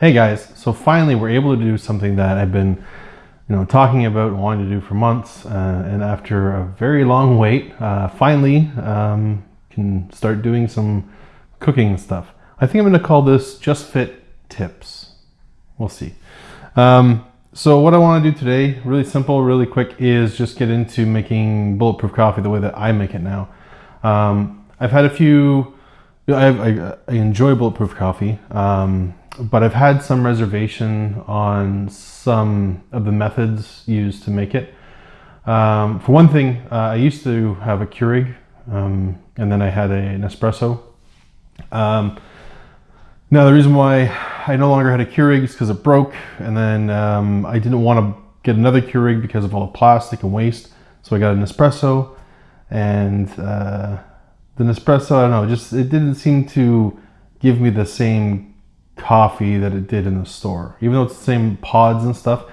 Hey guys, so finally we're able to do something that I've been you know, talking about and wanting to do for months. Uh, and after a very long wait, uh, finally um, can start doing some cooking stuff. I think I'm going to call this Just Fit Tips. We'll see. Um, so what I want to do today, really simple, really quick, is just get into making bulletproof coffee the way that I make it now. Um, I've had a few, I, I, I enjoy bulletproof coffee. Um, but I've had some reservation on some of the methods used to make it. Um, for one thing, uh, I used to have a Keurig, um, and then I had a, an espresso. Um, now the reason why I no longer had a Keurig is because it broke, and then um, I didn't want to get another Keurig because of all the plastic and waste. So I got a Nespresso, and uh, the Nespresso, I don't know, just it didn't seem to give me the same coffee that it did in the store. Even though it's the same pods and stuff,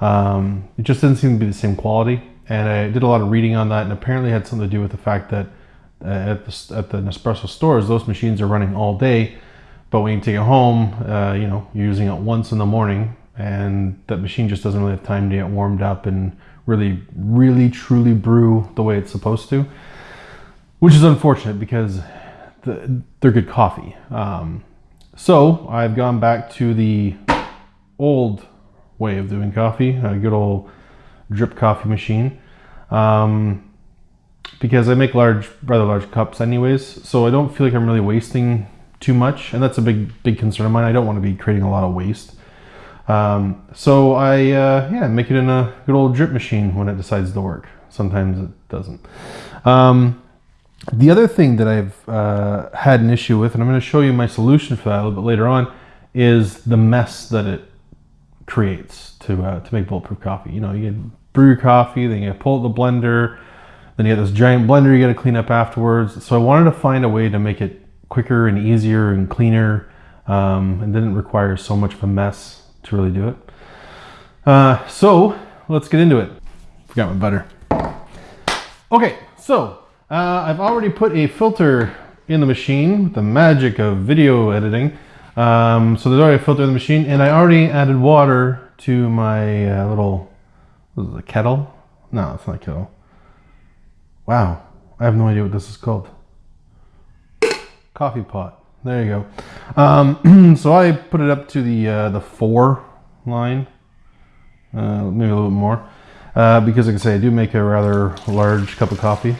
um, it just didn't seem to be the same quality. And I did a lot of reading on that, and apparently had something to do with the fact that uh, at the at the Nespresso stores, those machines are running all day, but when you take it home, uh, you know, you're using it once in the morning, and that machine just doesn't really have time to get warmed up and really, really, truly brew the way it's supposed to, which is unfortunate because the, they're good coffee. Um, so I've gone back to the old way of doing coffee, a good old drip coffee machine. Um, because I make large, rather large cups anyways, so I don't feel like I'm really wasting too much, and that's a big, big concern of mine. I don't want to be creating a lot of waste. Um, so I, uh, yeah, make it in a good old drip machine when it decides to work. Sometimes it doesn't. Um, the other thing that I've uh, had an issue with, and I'm going to show you my solution for that a little bit later on, is the mess that it creates to uh, to make bulletproof coffee. You know, you brew your coffee, then you pull out the blender, then you get this giant blender you got to clean up afterwards. So I wanted to find a way to make it quicker and easier and cleaner, um, and didn't require so much of a mess to really do it. Uh, so let's get into it. Forgot my butter. Okay, so uh, I've already put a filter in the machine with the magic of video editing. Um, so there's already a filter in the machine and I already added water to my uh, little, what is it, a kettle? No, it's not a kettle. Wow, I have no idea what this is called. Coffee pot. There you go. Um, so I put it up to the uh, the four line, uh, maybe a little bit more, uh, because like I say, I do make a rather large cup of coffee.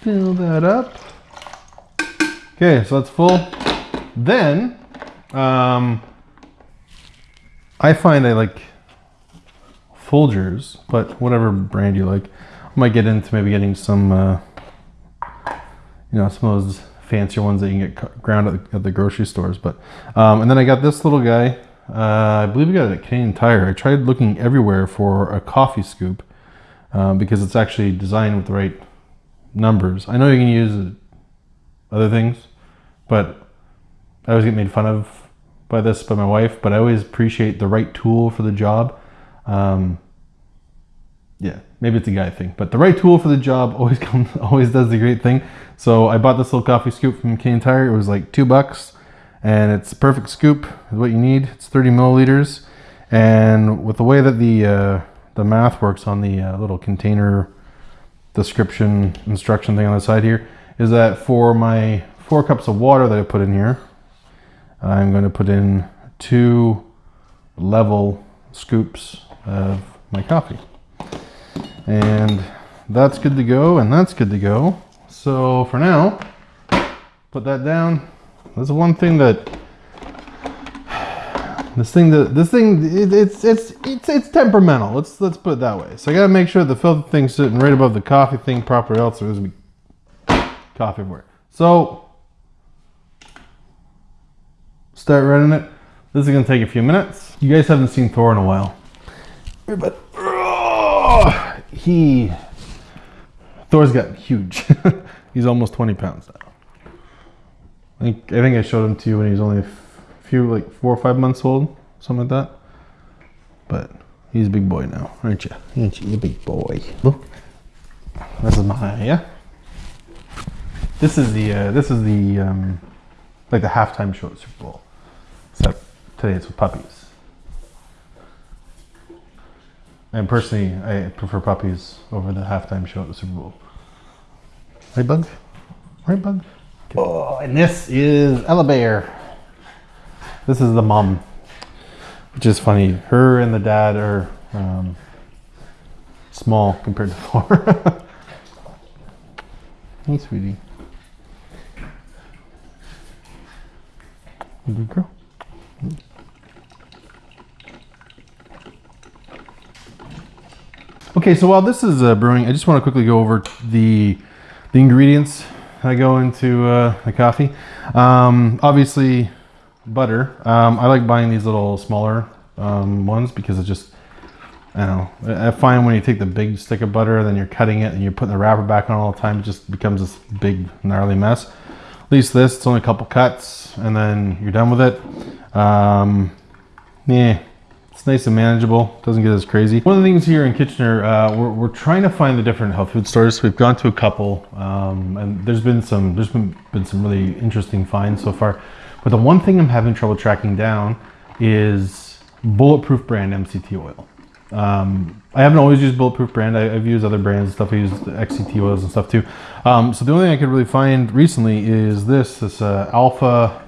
Fill that up. Okay, so that's full. Then, um, I find I like Folgers, but whatever brand you like. I might get into maybe getting some, uh, you know, some of those fancier ones that you can get ground at the, at the grocery stores. But um, and then I got this little guy. Uh, I believe I got it at Canadian Tire. I tried looking everywhere for a coffee scoop um, because it's actually designed with the right numbers. I know you can use other things, but I always get made fun of by this by my wife, but I always appreciate the right tool for the job. Um, yeah, maybe it's a guy thing, but the right tool for the job always comes, always does the great thing. So I bought this little coffee scoop from Canadian Tire. It was like two bucks, and it's perfect scoop. Is what you need. It's 30 milliliters, and with the way that the uh, the math works on the uh, little container description instruction thing on the side here is that for my four cups of water that I put in here, I'm going to put in two level scoops of my coffee. And that's good to go, and that's good to go. So for now, put that down. That's one thing that this thing, that this thing, it, it's it's it's it's temperamental. Let's let's put it that way. So I gotta make sure the filter thing's sitting right above the coffee thing proper, else there's gonna be coffee everywhere. So start running it. This is gonna take a few minutes. You guys haven't seen Thor in a while, but oh, he Thor's gotten huge. He's almost 20 pounds now. I think I think I showed him to you when he was only few like four or five months old, something like that. But he's a big boy now, aren't you? Aren't you? a big boy. Look, this is my yeah. This is the uh, this is the um, like the halftime show at Super Bowl. Except today it's with puppies. And personally, I prefer puppies over the halftime show at the Super Bowl. Right, Bug? Right, Bug? Oh, and this is Ella Bear. This is the mom, which is funny. Her and the dad are um, small compared to Thor. hey, sweetie. Good girl. Okay, so while this is uh, brewing, I just want to quickly go over the the ingredients that go into uh, the coffee. Um, obviously, butter. Um, I like buying these little smaller um, ones because it's just, I know. I find when you take the big stick of butter, then you're cutting it and you're putting the wrapper back on all the time, it just becomes this big gnarly mess. At least this, it's only a couple cuts and then you're done with it. Um, yeah, it's nice and manageable. Doesn't get as crazy. One of the things here in Kitchener, uh, we're, we're trying to find the different health food stores. We've gone to a couple, um, and there's been some there's been been some really interesting finds so far. But the one thing I'm having trouble tracking down is Bulletproof brand MCT oil. Um, I haven't always used Bulletproof brand. I, have used other brands and stuff. I used XCT oils and stuff too. Um, so the only thing I could really find recently is this this uh, Alpha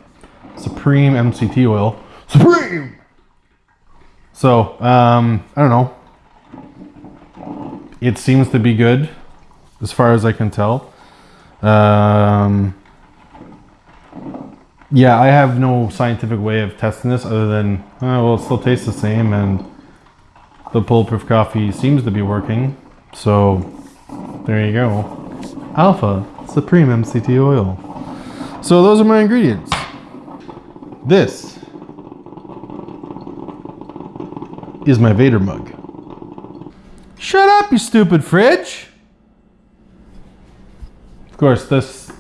Supreme MCT oil. Supreme. So, um, I don't know. It seems to be good as far as I can tell. Um, yeah, I have no scientific way of testing this other than, uh, well, it still tastes the same and the bulletproof coffee seems to be working. So, there you go. Alpha Supreme MCT oil. So those are my ingredients. This is my Vader mug. Shut up, you stupid fridge! Of course, this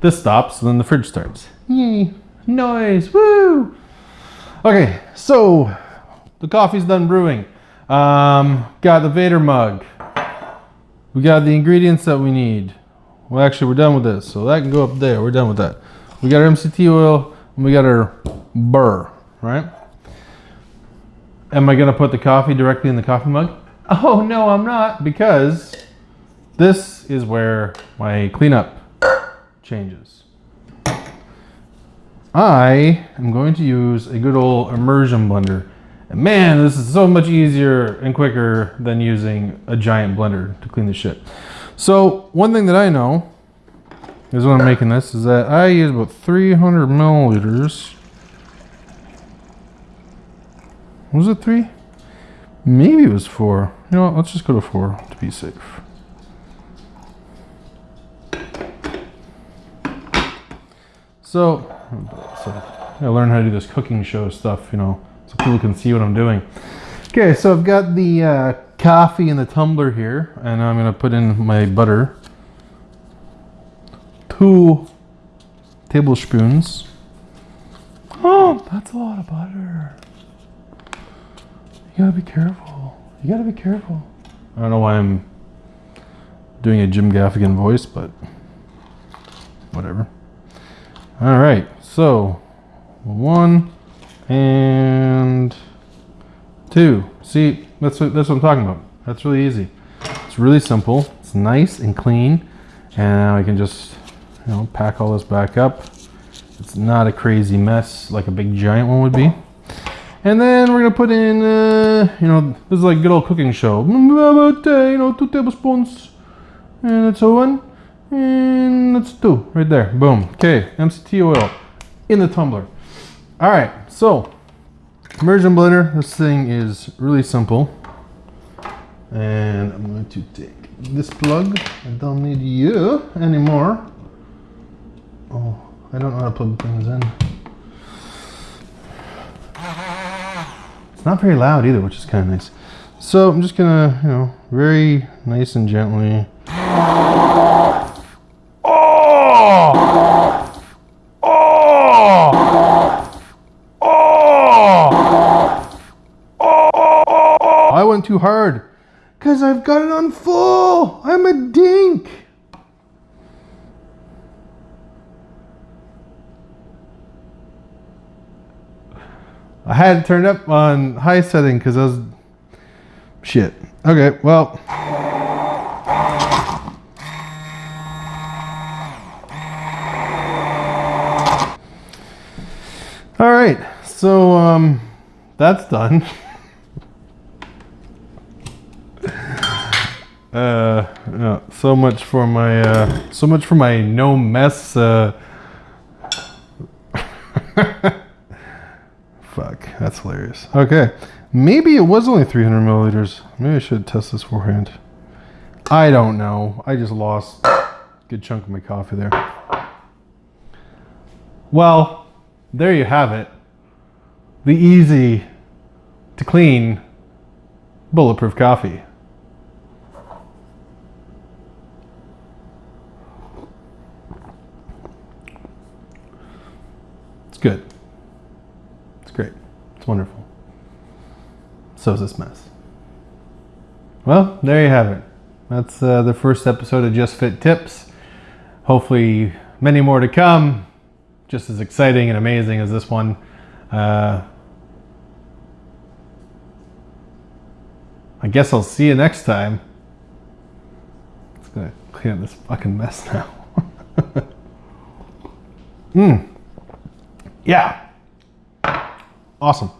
this stops, and then the fridge starts. Yay! Noise! Woo! Okay, so the coffee's done brewing. Um, got the Vader mug. We got the ingredients that we need. Well, actually, we're done with this, so that can go up there. We're done with that. We got our MCT oil, and we got our burr, right? Am I going to put the coffee directly in the coffee mug? Oh, no, I'm not because this is where my cleanup changes. I am going to use a good old immersion blender. And man, this is so much easier and quicker than using a giant blender to clean the shit. So one thing that I know is when I'm making this is that I use about 300 milliliters Was it three? Maybe it was four. You know what, let's just go to four to be safe. So, so I learn how to do this cooking show stuff, you know, so people can see what I'm doing. Okay, so I've got the uh, coffee in the tumbler here, and I'm gonna put in my butter. Two tablespoons. Oh, that's a lot of butter. You gotta be careful. You gotta be careful. I don't know why I'm doing a Jim Gaffigan voice, but whatever. All right, so one and two. See, that's what, that's what I'm talking about. That's really easy. It's really simple. It's nice and clean, and now I can just you know pack all this back up. It's not a crazy mess like a big giant one would be. And then we're gonna put in, uh, you know, this is like good old cooking show. About, uh, you know, two tablespoons. And that's one. And that's two, right there. Boom. Okay, MCT oil in the tumbler. All right, so immersion blender. This thing is really simple. And I'm going to take this plug. I don't need you anymore. Oh, I don't know how to plug things in. It's not very loud either, which is kind of nice. So I'm just gonna, you know, very nice and gently. Oh! Oh! Oh! Oh! I went too hard because I've got it on full. I'm a dink. I had it turned up on high setting because I was shit. Okay, well. All right, so um, that's done. uh, yeah, so much for my uh, so much for my no mess. Uh, Fuck, that's hilarious. Okay, maybe it was only 300 milliliters. Maybe I should test this beforehand. I don't know. I just lost a good chunk of my coffee there. Well, there you have it. The easy to clean bulletproof coffee. Good. It's great. It's wonderful. So is this mess. Well, there you have it. That's uh, the first episode of Just Fit Tips. Hopefully, many more to come. Just as exciting and amazing as this one. Uh, I guess I'll see you next time. It's gonna clean up this fucking mess now. Hmm. Yeah. Awesome.